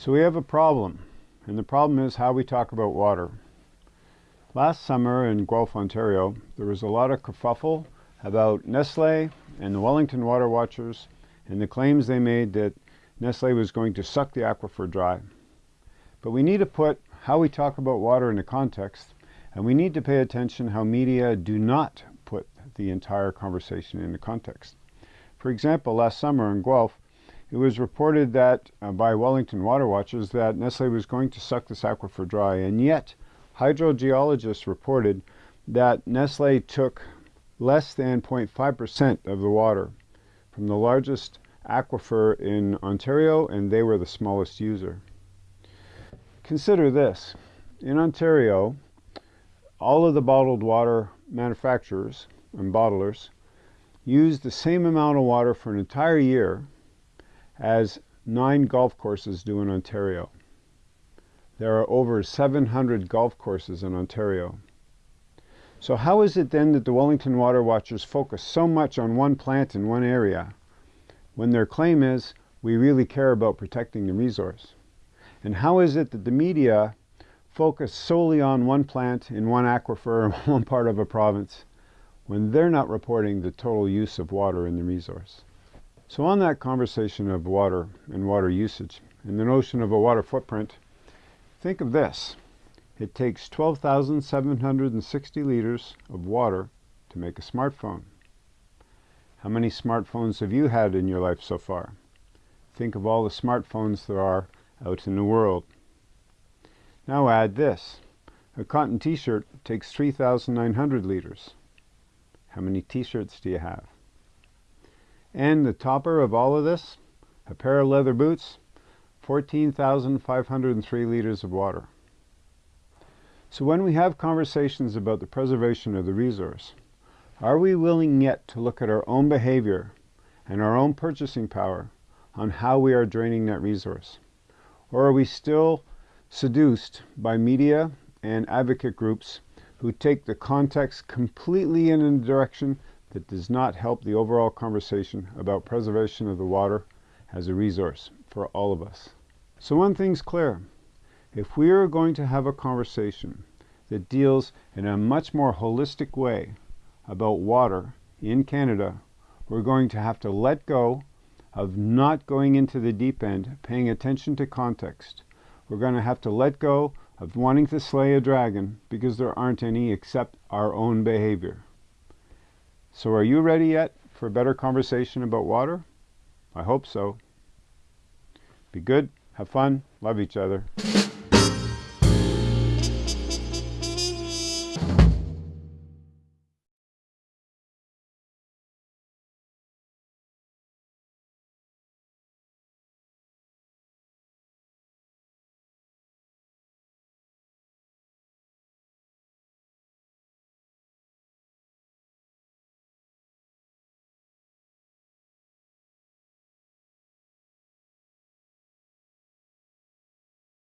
So we have a problem, and the problem is how we talk about water. Last summer in Guelph, Ontario, there was a lot of kerfuffle about Nestle and the Wellington Water Watchers and the claims they made that Nestle was going to suck the aquifer dry. But we need to put how we talk about water into context, and we need to pay attention how media do not put the entire conversation into context. For example, last summer in Guelph, it was reported that uh, by Wellington Water Watchers that Nestle was going to suck this aquifer dry, and yet hydrogeologists reported that Nestle took less than 0.5% of the water from the largest aquifer in Ontario, and they were the smallest user. Consider this. In Ontario, all of the bottled water manufacturers and bottlers use the same amount of water for an entire year as nine golf courses do in Ontario. There are over 700 golf courses in Ontario. So how is it then that the Wellington Water Watchers focus so much on one plant in one area when their claim is we really care about protecting the resource? And how is it that the media focus solely on one plant in one aquifer in one part of a province when they're not reporting the total use of water in the resource? So on that conversation of water and water usage and the notion of a water footprint, think of this. It takes 12,760 liters of water to make a smartphone. How many smartphones have you had in your life so far? Think of all the smartphones there are out in the world. Now add this. A cotton t-shirt takes 3,900 liters. How many t-shirts do you have? And the topper of all of this, a pair of leather boots, 14,503 liters of water. So when we have conversations about the preservation of the resource, are we willing yet to look at our own behavior and our own purchasing power on how we are draining that resource? Or are we still seduced by media and advocate groups who take the context completely in a direction that does not help the overall conversation about preservation of the water as a resource for all of us. So one thing's clear. If we are going to have a conversation that deals in a much more holistic way about water in Canada, we're going to have to let go of not going into the deep end, paying attention to context. We're going to have to let go of wanting to slay a dragon because there aren't any except our own behavior. So are you ready yet for a better conversation about water? I hope so. Be good, have fun, love each other.